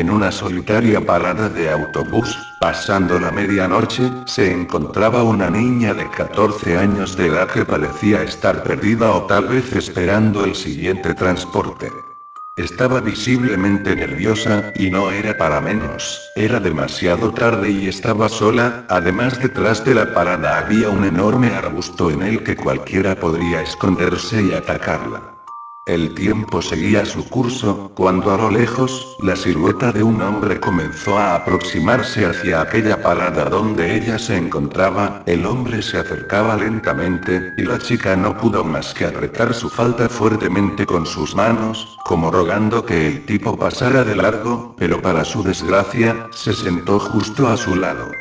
en una solitaria parada de autobús, pasando la medianoche, se encontraba una niña de 14 años de edad que parecía estar perdida o tal vez esperando el siguiente transporte. Estaba visiblemente nerviosa, y no era para menos, era demasiado tarde y estaba sola, además detrás de la parada había un enorme arbusto en el que cualquiera podría esconderse y atacarla. El tiempo seguía su curso, cuando a lo lejos, la silueta de un hombre comenzó a aproximarse hacia aquella parada donde ella se encontraba, el hombre se acercaba lentamente, y la chica no pudo más que apretar su falda fuertemente con sus manos, como rogando que el tipo pasara de largo, pero para su desgracia, se sentó justo a su lado.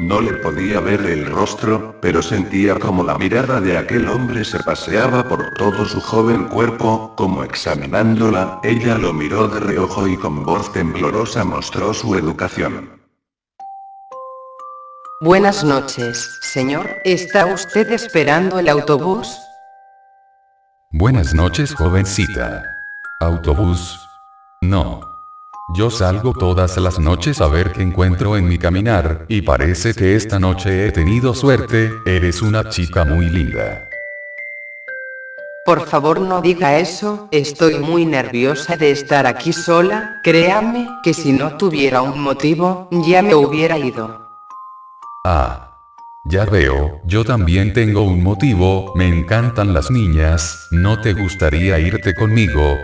No le podía ver el rostro, pero sentía como la mirada de aquel hombre se paseaba por todo su joven cuerpo, como examinándola, ella lo miró de reojo y con voz temblorosa mostró su educación. Buenas noches, señor. ¿Está usted esperando el autobús? Buenas noches, jovencita. ¿Autobús? No. Yo salgo todas las noches a ver qué encuentro en mi caminar, y parece que esta noche he tenido suerte, eres una chica muy linda. Por favor no diga eso, estoy muy nerviosa de estar aquí sola, créame, que si no tuviera un motivo, ya me hubiera ido. Ah. Ya veo, yo también tengo un motivo, me encantan las niñas, ¿no te gustaría irte conmigo?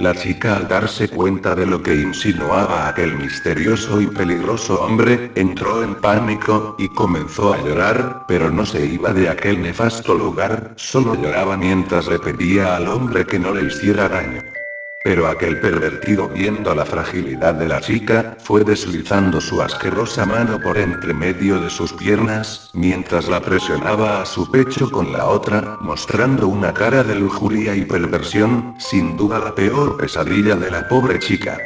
La chica al darse cuenta de lo que insinuaba aquel misterioso y peligroso hombre, entró en pánico, y comenzó a llorar, pero no se iba de aquel nefasto lugar, solo lloraba mientras le pedía al hombre que no le hiciera daño. Pero aquel pervertido viendo la fragilidad de la chica, fue deslizando su asquerosa mano por entre medio de sus piernas, mientras la presionaba a su pecho con la otra, mostrando una cara de lujuria y perversión, sin duda la peor pesadilla de la pobre chica.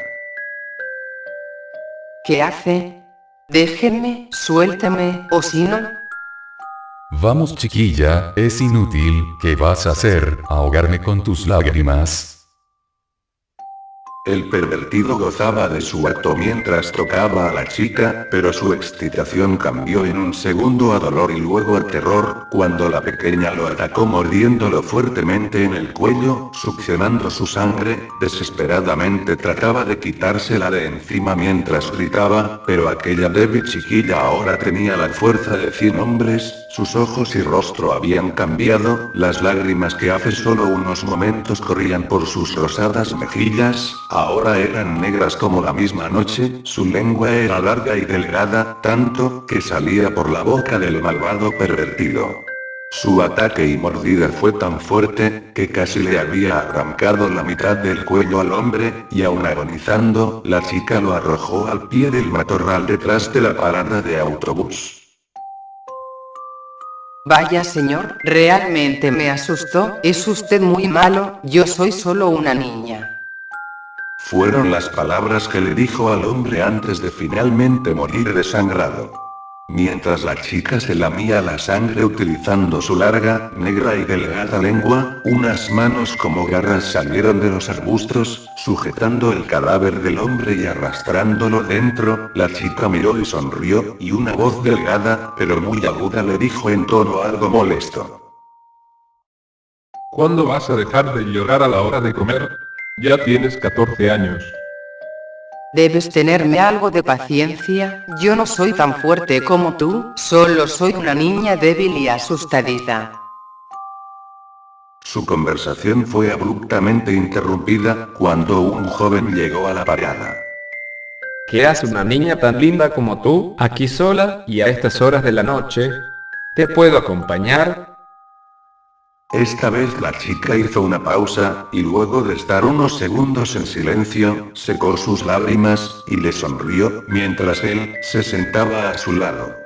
¿Qué hace? Déjenme, suéltame, o si no... Vamos chiquilla, es inútil, ¿qué vas a hacer? ¿Ahogarme con tus lágrimas? El pervertido gozaba de su acto mientras tocaba a la chica, pero su excitación cambió en un segundo a dolor y luego a terror, cuando la pequeña lo atacó mordiéndolo fuertemente en el cuello, succionando su sangre, desesperadamente trataba de quitársela de encima mientras gritaba, pero aquella débil chiquilla ahora tenía la fuerza de cien hombres, sus ojos y rostro habían cambiado, las lágrimas que hace solo unos momentos corrían por sus rosadas mejillas, ahora eran negras como la misma noche, su lengua era larga y delgada, tanto, que salía por la boca del malvado pervertido. Su ataque y mordida fue tan fuerte, que casi le había arrancado la mitad del cuello al hombre, y aún agonizando, la chica lo arrojó al pie del matorral detrás de la parada de autobús. Vaya señor, realmente me asustó, es usted muy malo, yo soy solo una niña. Fueron las palabras que le dijo al hombre antes de finalmente morir desangrado. Mientras la chica se lamía la sangre utilizando su larga, negra y delgada lengua, unas manos como garras salieron de los arbustos, sujetando el cadáver del hombre y arrastrándolo dentro, la chica miró y sonrió, y una voz delgada, pero muy aguda le dijo en tono algo molesto. ¿Cuándo vas a dejar de llorar a la hora de comer? Ya tienes 14 años. Debes tenerme algo de paciencia, yo no soy tan fuerte como tú, solo soy una niña débil y asustadita. Su conversación fue abruptamente interrumpida, cuando un joven llegó a la parada. ¿Qué hace una niña tan linda como tú, aquí sola, y a estas horas de la noche? ¿Te puedo acompañar? Esta vez la chica hizo una pausa, y luego de estar unos segundos en silencio, secó sus lágrimas, y le sonrió, mientras él, se sentaba a su lado.